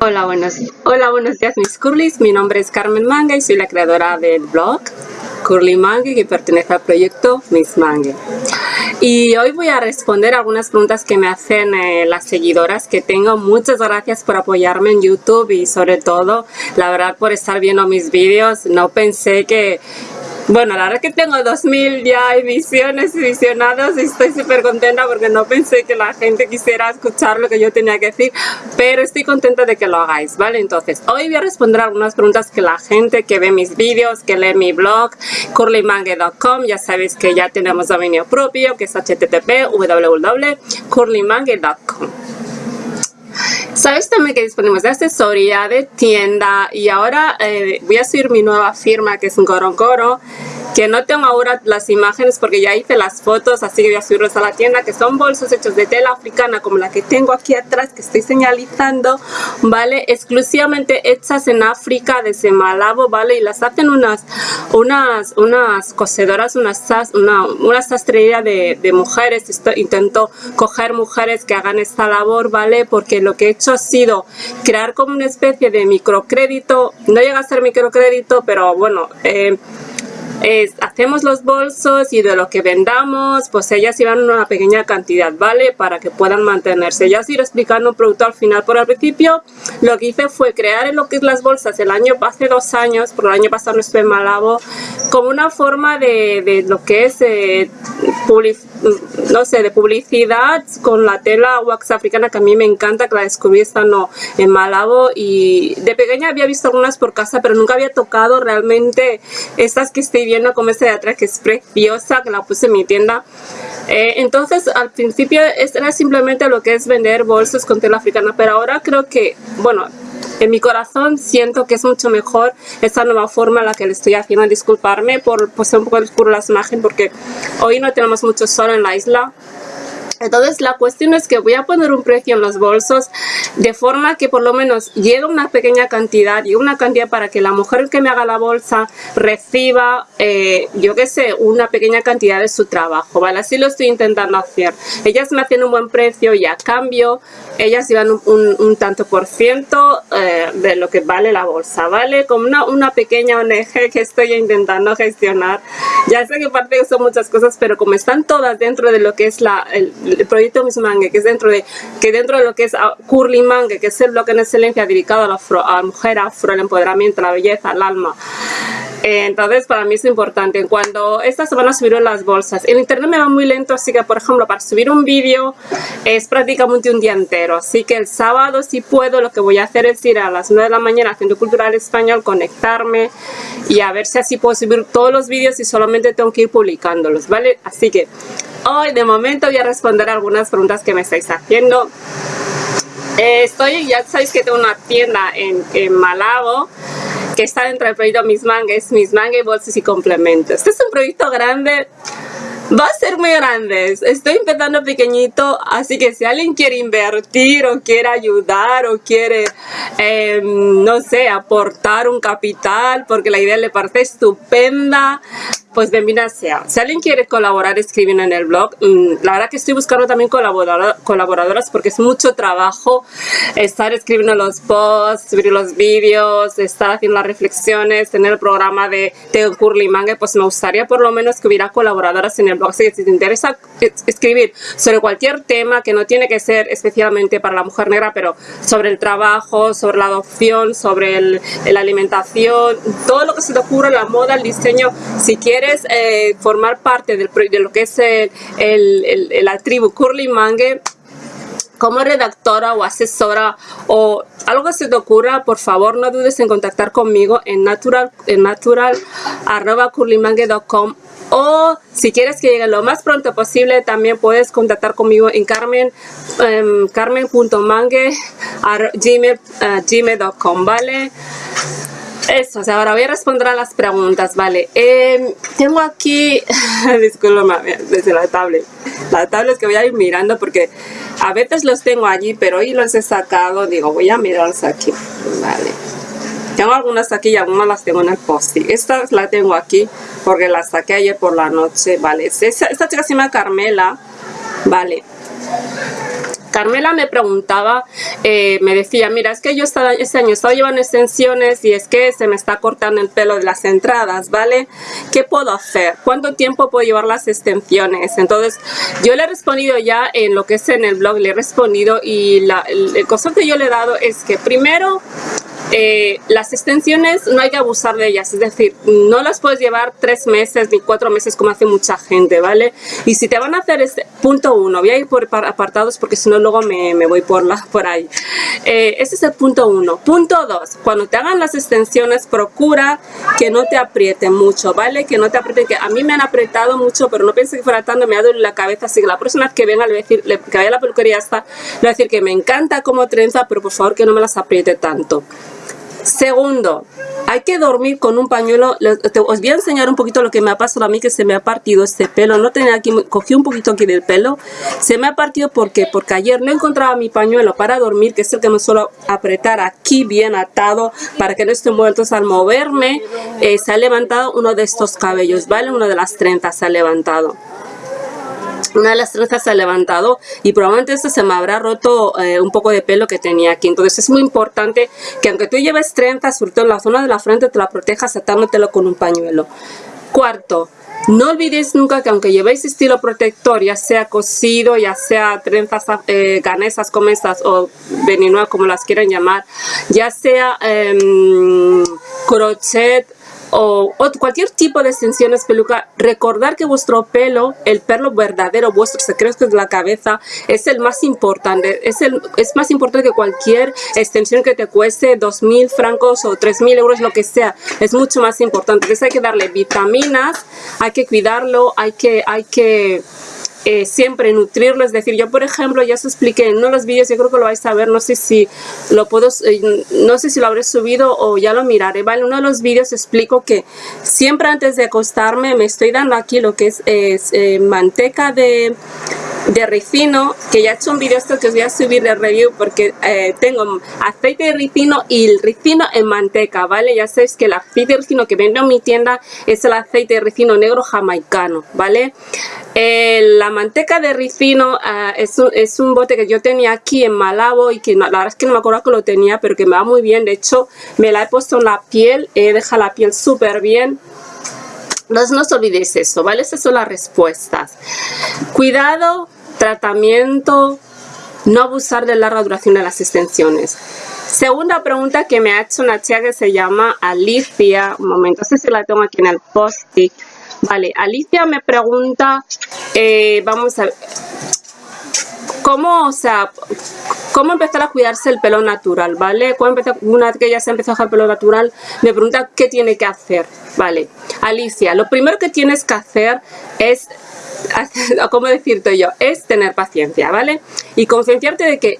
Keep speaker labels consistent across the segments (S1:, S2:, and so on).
S1: Hola buenos, hola, buenos días mis curlis, mi nombre es Carmen Manga y soy la creadora del blog Curly Mangue que pertenece al proyecto Miss Mangue. Y hoy voy a responder algunas preguntas que me hacen eh, las seguidoras que tengo. Muchas gracias por apoyarme en YouTube y sobre todo, la verdad, por estar viendo mis vídeos. No pensé que bueno, la verdad que tengo 2000 ya emisiones y visionados y estoy súper contenta porque no pensé que la gente quisiera escuchar lo que yo tenía que decir, pero estoy contenta de que lo hagáis, ¿vale? Entonces, hoy voy a responder algunas preguntas que la gente que ve mis vídeos, que lee mi blog, curlymangue.com, ya sabéis que ya tenemos dominio propio, que es http www.curlymangue.com. Sabes también que disponemos de asesoría, de tienda y ahora eh, voy a subir mi nueva firma que es un Gorongoro que no tengo ahora las imágenes porque ya hice las fotos, así que voy a subirlos a la tienda, que son bolsos hechos de tela africana como la que tengo aquí atrás, que estoy señalizando, ¿vale? Exclusivamente hechas en África, desde Malabo, ¿vale? Y las hacen unas, unas, unas cosedoras, unas, una, una de, de mujeres, Esto, intento coger mujeres que hagan esta labor, ¿vale? Porque lo que he hecho ha sido crear como una especie de microcrédito, no llega a ser microcrédito, pero bueno, eh, hacemos los bolsos y de lo que vendamos, pues ellas llevan una pequeña cantidad, ¿vale? Para que puedan mantenerse. Ya os iré explicando un producto al final. Por el principio, lo que hice fue crear lo que es las bolsas el año, hace dos años, por el año pasado no estuve en Malabo, como una forma de, de lo que es eh, no sé, de publicidad con la tela wax africana que a mí me encanta, que la descubrí estando en Malabo y de pequeña había visto algunas por casa, pero nunca había tocado realmente estas que estoy viendo como esta de atrás que es preciosa, que la puse en mi tienda. Eh, entonces al principio era simplemente lo que es vender bolsos con tela africana, pero ahora creo que, bueno, en mi corazón siento que es mucho mejor esta nueva forma en la que le estoy haciendo. Disculparme por pues, un poco oscuro las imágenes porque hoy no tenemos mucho sol en la isla entonces la cuestión es que voy a poner un precio en los bolsos de forma que por lo menos llegue una pequeña cantidad y una cantidad para que la mujer que me haga la bolsa reciba, eh, yo qué sé, una pequeña cantidad de su trabajo, ¿vale? Así lo estoy intentando hacer. Ellas me hacen un buen precio y a cambio ellas llevan un, tanto por ciento eh, de lo que vale la bolsa, ¿vale? Como una, una pequeña ONG que estoy intentando gestionar. Ya sé que parte son muchas cosas, pero como están todas dentro de lo que es la, el, el proyecto Miss Mangue, que es dentro de, que dentro de lo que es ah, Curly Mangue, que es el bloque en excelencia dedicado a la, a la mujer afro, el empoderamiento, la belleza, el alma, entonces para mí es importante. Cuando estas van a subir las bolsas, el internet me va muy lento, así que por ejemplo para subir un vídeo es prácticamente un día entero. Así que el sábado si puedo lo que voy a hacer es ir a las 9 de la mañana a Centro Cultural Español, conectarme y a ver si así puedo subir todos los vídeos y solamente tengo que ir publicándolos, ¿vale? Así que hoy de momento voy a responder algunas preguntas que me estáis haciendo. Eh, estoy, ya sabéis que tengo una tienda en, en Malabo que está dentro del proyecto Mis Mangas, Mis Mangas, Bolsas y Complementos. Este es un proyecto grande va a ser muy grande. Estoy empezando pequeñito, así que si alguien quiere invertir o quiere ayudar o quiere, em, no sé, aportar un capital porque la idea le parece estupenda, pues bienvenida sea. Si alguien quiere colaborar, escriben en el blog. Mm, la verdad que estoy buscando también colaboradoras porque es mucho trabajo estar escribiendo los posts, subir los vídeos, estar haciendo las reflexiones, tener el programa de, de Curly Manga, pues me gustaría por lo menos que hubiera colaboradoras en el blog. Si te interesa escribir sobre cualquier tema que no tiene que ser especialmente para la mujer negra, pero sobre el trabajo, sobre la adopción, sobre la alimentación, todo lo que se te ocurra, la moda, el diseño, si quieres eh, formar parte del, de lo que es el, el, la tribu Curly Mangue, como redactora o asesora o algo se te ocurra, por favor no dudes en contactar conmigo en natural, en natural o si quieres que llegue lo más pronto posible también puedes contactar conmigo en carmen um, carmen.mangue gmail.com vale eso, o sea, ahora voy a responder a las preguntas, vale. Em, tengo aquí, disculpa, desde la tablet. La tablet que voy a ir mirando porque a veces los tengo allí, pero hoy los he sacado, digo, voy a mirarlos aquí, vale. Tengo algunas aquí y algunas las tengo en el post Esta la tengo aquí porque la saqué ayer por la noche, vale. Esta, esta chica se llama Carmela, vale. Carmela me preguntaba, eh, me decía, mira, es que yo estaba, este año he estado llevando extensiones y es que se me está cortando el pelo de las entradas, ¿vale? ¿Qué puedo hacer? ¿Cuánto tiempo puedo llevar las extensiones? Entonces, yo le he respondido ya en lo que es en el blog, le he respondido y la, el, el que yo le he dado es que primero eh, las extensiones no hay que abusar de ellas, es decir, no las puedes llevar tres meses ni cuatro meses como hace mucha gente, ¿vale? Y si te van a hacer este punto uno, voy a ir por apartados porque si no luego me, me, voy por, la, por ahí. Eh, este es el punto uno. Punto dos, cuando te hagan las extensiones, procura que no te aprieten mucho, ¿vale? Que no te aprieten, que a mí me han apretado mucho, pero no piense que fuera tanto, me ha dolido la cabeza, así que la próxima vez que venga, le a decir, que vaya a la peluquería hasta, le voy a decir que me encanta como trenza, pero por favor que no me las apriete tanto. Segundo, hay que dormir con un pañuelo. Os voy a enseñar un poquito lo que me ha pasado a mí, que se me ha partido este pelo. No tenía aquí, cogí un poquito aquí del pelo. Se me ha partido porque porque ayer no encontraba mi pañuelo para dormir, que es el que me suelo apretar aquí bien atado para que no esté muerto. Al moverme eh, se ha levantado uno de estos cabellos, ¿vale? Uno de las 30 se ha levantado una de las trenzas se ha levantado y probablemente esto se me habrá roto eh, un poco de pelo que tenía aquí. Entonces es muy importante que aunque tú lleves trenzas, sobre todo en la zona de la frente, te la protejas atándotelo con un pañuelo. Cuarto, no olvidéis nunca que aunque llevéis estilo protector, ya sea cosido, ya sea trenzas eh, ganesas o venenoa como las quieran llamar, ya sea eh, crochet o, cualquier tipo de extensiones peluca, recordar que vuestro pelo, el pelo verdadero, vuestro secreto de la cabeza, es el más importante. Es, el, es más importante que cualquier extensión que te cueste 2.000 francos o 3.000 euros, lo que sea. Es mucho más importante. Entonces hay que darle vitaminas, hay que cuidarlo, hay que... Hay que eh, siempre nutrirlo, es decir, yo por ejemplo ya os expliqué en uno de los vídeos, yo creo que lo vais a ver, no sé si lo puedo, eh, no sé si lo habré subido o ya lo miraré, ¿vale? En uno de los vídeos explico que siempre antes de acostarme me estoy dando aquí lo que es, eh, manteca de, de ricino, que ya he hecho un vídeo esto que os voy a subir de review porque tengo aceite de ricino y el ricino en manteca, ¿vale? Ya sabéis que el aceite de ricino que vendo en mi tienda es el aceite de ricino negro jamaicano, ¿vale? Manteca de ricino ah, es, un, es, un, bote que yo tenía aquí en Malabo y que la verdad es que no me acuerdo que lo tenía, pero que me va muy bien. De hecho, me la he puesto en la piel, he dejado la piel súper bien. Entonces no os olvidéis eso, ¿vale? Esas son las respuestas. Cuidado, tratamiento, no abusar de larga duración de las extensiones. Segunda pregunta que me ha hecho una chica que se llama Alicia. Un momento, no sé si la tengo aquí en el post-it. Vale, Alicia me pregunta, eh, vamos a ver, ¿cómo, o sea, cómo empezar a cuidarse el pelo natural, ¿vale? una vez que ya se empezó a dejar el pelo natural, me pregunta qué tiene que hacer, ¿vale? Alicia, lo primero que tienes que hacer es, ¿cómo decirte yo? Es tener paciencia, ¿vale? Y concienciarte de que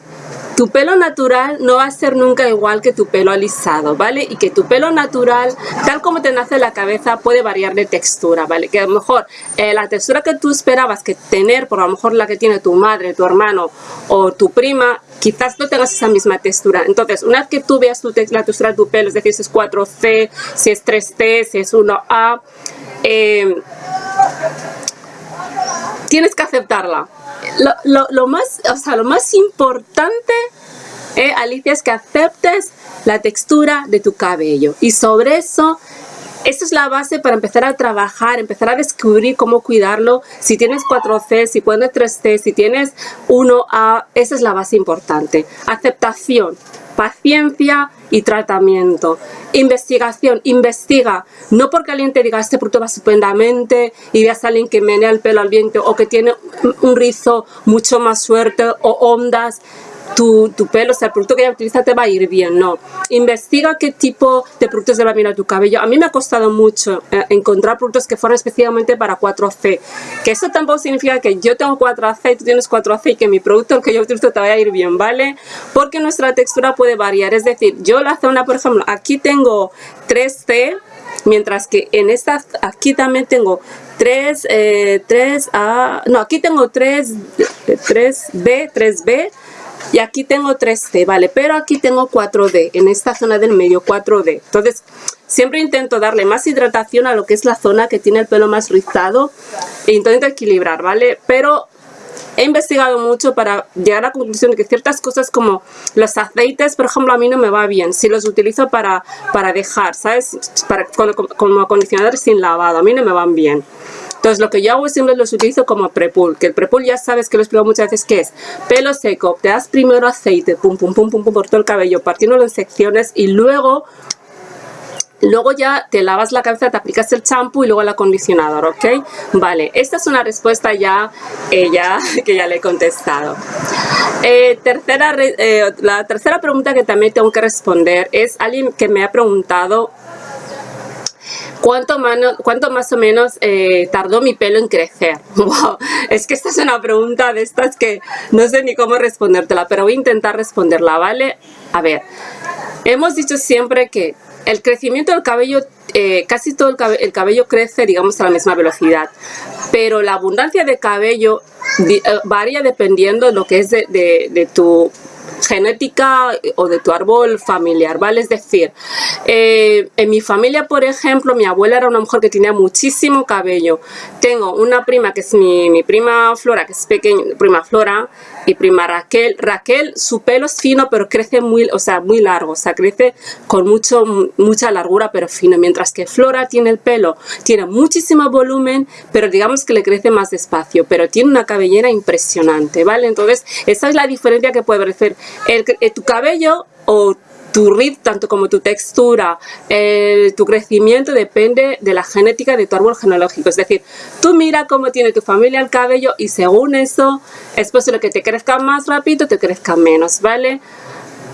S1: tu pelo natural no va a ser nunca igual que tu pelo alisado, ¿vale? Y que tu pelo natural, tal como te nace la cabeza, puede variar de textura, ¿vale? Que a lo mejor eh, la textura que tú esperabas que tener, por lo mejor la que tiene tu madre, tu hermano o tu prima, quizás no tengas esa misma textura. Entonces, una vez que tú veas tu la textura de tu pelo, es decir, si es 4C, si es 3T, si es 1A, eh, tienes que aceptarla lo, más, o sea, lo más importante, eh, Alicia, es que aceptes la textura de tu cabello. Y sobre eso, esto es la base para empezar a trabajar, empezar a descubrir cómo cuidarlo. Si tienes 4C, si pones 3C, si tienes 1A, esa es la base importante. Aceptación paciencia y tratamiento. Investigación, investiga. No porque alguien te diga este producto va estupendamente y veas a alguien que menea el pelo al viento o que tiene un rizo mucho más suerte o ondas tu, tu, pelo, o sea, el producto que ella utiliza te va a ir bien, no. Investiga qué tipo de productos le va a a tu cabello. A mí me ha costado mucho eh, encontrar productos que fueran especialmente para 4C. Que eso tampoco significa que yo tengo 4C y tú tienes 4C y que mi producto que yo utilizo te vaya a ir bien, ¿vale? Porque nuestra textura puede variar. Es decir, yo la zona, por ejemplo, aquí tengo 3C, mientras que en esta, aquí también tengo 3, eh, 3A, no, aquí tengo 3, 3B, 3B, y aquí tengo 3D, ¿vale? Pero aquí tengo 4D, en esta zona del medio 4D. Entonces, siempre intento darle más hidratación a lo que es la zona que tiene el pelo más rizado e intento equilibrar, ¿vale? Pero he investigado mucho para llegar a la conclusión de que ciertas cosas como los aceites, por ejemplo, a mí no me va bien. Si los utilizo para, para dejar, ¿sabes? Para, como, como acondicionadores sin lavado, a mí no me van bien. Entonces lo que yo hago siempre los utilizo como prepul, que el prepul ya sabes que lo explico muchas veces que es pelo seco, te das primero aceite, pum pum pum pum pum por todo el cabello, partiéndolo en secciones y luego Luego ya te lavas la cabeza, te aplicas el champú y luego el acondicionador, ¿ok? Vale, esta es una respuesta ya, eh, que ya le he contestado. Eh, tercera, eh, la tercera pregunta que también tengo que responder es alguien que me ha preguntado ¿Cuánto, ¿Cuánto, más o menos eh, tardó mi pelo en crecer? es que esta es una pregunta de estas que no sé ni cómo respondértela, pero voy a intentar responderla, ¿vale? A ver, hemos dicho siempre que el crecimiento del cabello, eh, casi todo el cabello, crece, digamos, a la misma velocidad, pero la abundancia de cabello eh, varía dependiendo de lo que es de tu genética o de tu árbol familiar, ¿vale? Es decir, eh, en mi familia, por ejemplo, mi abuela era una mujer que tenía muchísimo cabello. Tengo una prima que es mi, mi prima Flora, que es pequeña, prima Flora, y prima Raquel. Raquel, su pelo es fino, pero crece muy, o sea, muy largo, o sea, crece con mucho, mucha largura, pero fino. Mientras que Flora tiene el pelo, tiene muchísimo volumen, pero digamos que le crece más despacio, pero tiene una cabellera impresionante, ¿vale? Entonces, esa es la diferencia que puede parecer. El, eh, tu cabello o tu ritmo, tanto como tu textura, tu crecimiento depende de la genética de tu árbol genealógico. Es decir, tú mira cómo tiene tu familia el cabello y según eso es posible que te crezca más rápido o te crezca menos, ¿vale?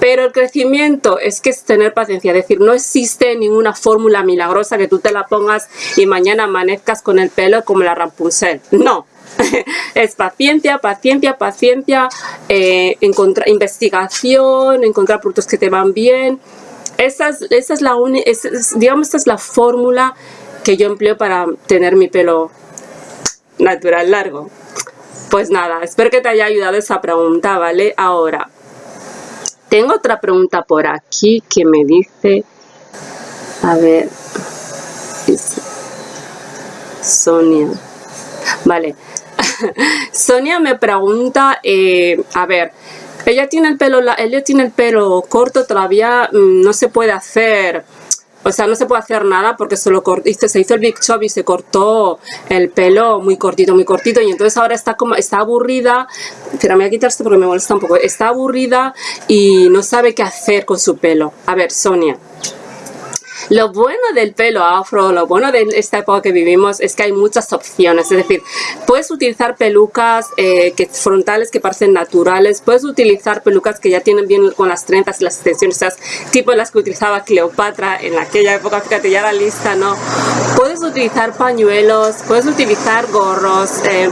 S1: Pero el crecimiento es que es tener paciencia, es decir, no existe ninguna fórmula milagrosa que tú te la pongas y mañana amanezcas con el pelo como la Rapunzel. No, es paciencia, paciencia, paciencia, eh, encontrar investigación, encontrar productos que te van bien. Esa es, la digamos, esta es la fórmula que yo empleo para tener mi pelo natural largo. Pues nada, espero que te haya ayudado esa pregunta, ¿vale? Ahora, tengo otra pregunta por aquí que me dice, a ver, Sonia, vale, Sonia me pregunta, eh, a ver, ella tiene el pelo, ella tiene el pelo corto, todavía mm, no se puede hacer, o sea, no se puede hacer nada porque se, se hizo el Big Chop y se cortó el pelo muy cortito, muy cortito y entonces ahora está como, está aburrida, pero me voy a quitar esto porque me molesta un poco, está aburrida y no sabe qué hacer con su pelo. A ver, Sonia, lo bueno del pelo afro, lo bueno de esta época que vivimos es que hay muchas opciones. Es decir, puedes utilizar pelucas eh, que, frontales que parecen naturales, puedes utilizar pelucas que ya tienen bien con las trenzas y las extensiones, tipo las que utilizaba Cleopatra en aquella época, fíjate, ya la lista, ¿no? Puedes utilizar pañuelos, puedes utilizar gorros, eh,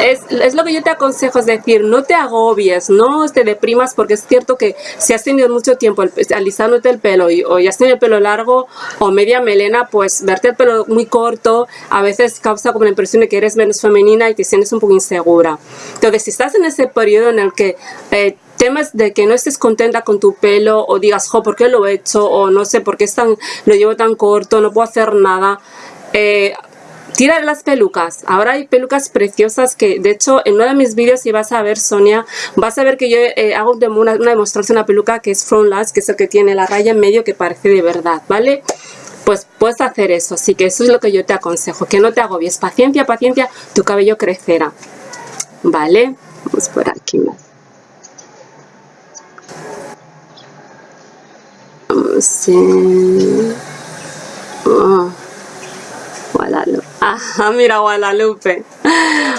S1: es, lo que yo te aconsejo, es decir, no te agobies, no te deprimas porque es cierto que si has tenido mucho tiempo alisándote el pelo y, o ya has tenido el pelo largo o media melena, pues verte el pelo muy corto a veces causa como la impresión de que eres menos femenina y te sientes un poco insegura. Entonces, si estás en ese periodo en el que eh, temas de que no estés contenta con tu pelo o digas, jo, ¿por qué lo he hecho? O no sé, ¿por qué lo llevo tan corto? No puedo hacer nada. Eh, Tira las pelucas. Ahora hay pelucas preciosas que, de hecho, en uno de mis vídeos, si vas a ver, Sonia, vas a ver que yo eh, hago una, demostración de una peluca que es Lash, que es el que tiene la raya en medio que parece de verdad, ¿vale? Pues puedes hacer eso, así que eso es lo que yo te aconsejo, que no te agobies. Paciencia, paciencia, tu cabello crecerá. ¿Vale? Vamos por aquí más. Vamos a... Oh. Guadalupe. Ajá, mira Guadalupe.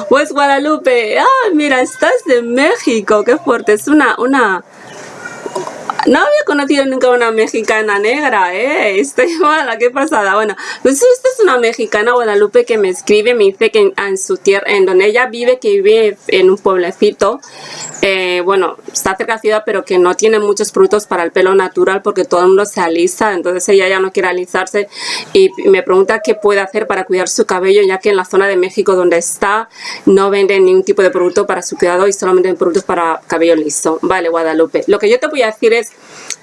S1: Pues Guadalupe, ah, mira, estás de México, qué fuerte. Es una, una, no había conocido nunca una mexicana negra, ¿eh? Estoy mala, qué pasada. Bueno, pues esta es una mexicana Guadalupe que me escribe, me dice que en, su tierra, en donde ella vive, que vive en un pueblecito, eh, bueno, está cerca de ciudad, pero que no tiene muchos productos para el pelo natural porque todo el mundo se alisa, entonces ella ya no quiere alisarse y me pregunta qué puede hacer para cuidar su cabello, ya que en la zona de México donde está no venden ningún tipo de producto para su cuidado y solamente productos para cabello liso. Vale, Guadalupe. Lo que yo te voy a decir es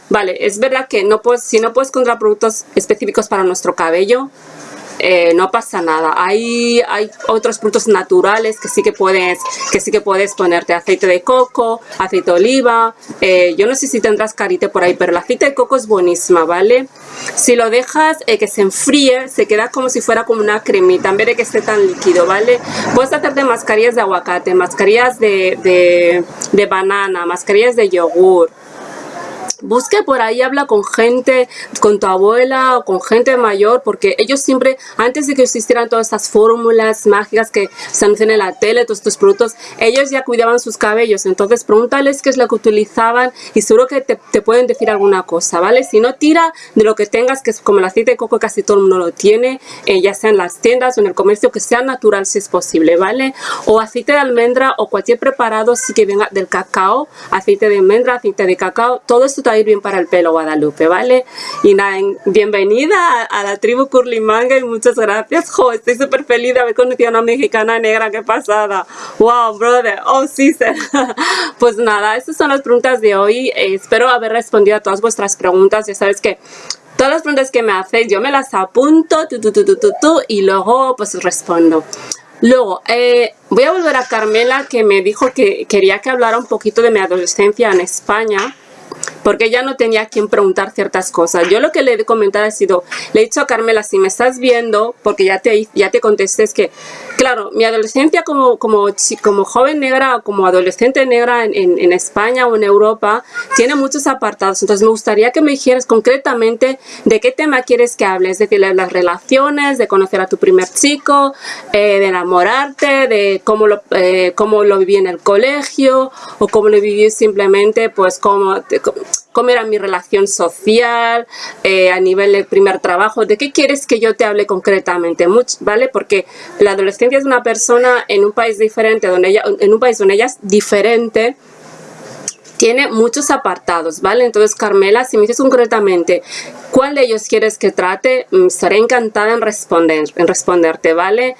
S1: Vale, es verdad que no puedes, si no puedes encontrar productos específicos para nuestro cabello, eh, no pasa nada. Hay, hay otros productos naturales que sí que puedes, que sí que puedes ponerte aceite de coco, aceite de oliva. Eh, yo no sé si tendrás carite por ahí, pero el aceite de coco es buenísima, ¿vale? Si lo dejas eh, que se enfríe, se queda como si fuera como una cremita, en vez de que esté tan líquido, ¿vale? Puedes hacerte mascarillas de aguacate, mascarillas de, de, de banana, mascarillas de yogur, busque por ahí, habla con gente, con tu abuela o con gente mayor, porque ellos siempre, antes de que existieran todas estas fórmulas mágicas que se anuncian en la tele, todos estos productos, ellos ya cuidaban sus cabellos, entonces pregúntales qué es lo que utilizaban y seguro que te, pueden decir alguna cosa, ¿vale? Si no, tira de lo que tengas, que es como el aceite de coco, casi todo el mundo lo tiene, eh, ya sea en las tiendas o en el comercio, que sea natural si es posible, ¿vale? O aceite de almendra o cualquier preparado, sí que venga del cacao, aceite de almendra, aceite de cacao, todo esto ir bien para el pelo Guadalupe, ¿vale? Y nada, bienvenida a, la tribu Curly Manga y muchas gracias. Jo, estoy súper feliz de haber conocido a una mexicana negra, qué pasada. Wow, brother, oh sí, Pues nada, estas son las preguntas de hoy. Eh, espero haber respondido a todas vuestras preguntas. Ya sabes que todas las preguntas que me hacéis yo me las apunto tu, tu, tu, y luego pues respondo. Luego, eh, voy a volver a Carmela que me dijo que quería que hablara un poquito de mi adolescencia en España porque ya no tenía a quien preguntar ciertas cosas. Yo lo que le he comentado ha sido, le he dicho a Carmela, si me estás viendo, porque ya te, ya te contesté, es que, claro, mi adolescencia como, como, como joven negra o como adolescente negra en, en, España o en Europa, tiene muchos apartados. Entonces me gustaría que me dijeras concretamente de qué tema quieres que hable, es decir, de las relaciones, de conocer a tu primer chico, eh, de enamorarte, de cómo lo, eh, cómo lo viví en el colegio o cómo lo viví simplemente, pues cómo cómo era mi relación social, eh, a nivel del primer trabajo, de qué quieres que yo te hable concretamente, ¿vale? Porque la adolescencia es una persona en un país diferente, donde ella, en un país donde ella es diferente, tiene muchos apartados, ¿vale? Entonces, Carmela, si me dices concretamente cuál de ellos quieres que trate, mm, estaré encantada en, responder, en responderte, ¿vale?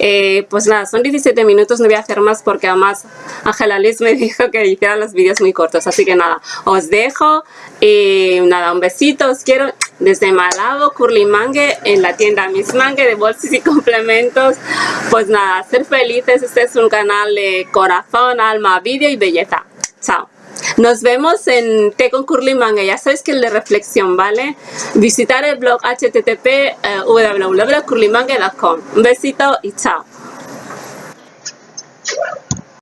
S1: Eh, pues nada, son 17 minutos, no voy a hacer más porque además Ángela Liz me dijo que hiciera los vídeos muy cortos, así que nada, os dejo y nada, un besito, os quiero desde Malabo, Curly Mangue, en la tienda Miss Mangue de bolsas y complementos. Pues nada, ser felices, este es un canal de corazón, alma, vídeo y belleza. Chao. Nos vemos en Té con Curly Manga, ya sabes que el de reflexión, ¿vale? Visitar el blog http uh, Un besito y chao.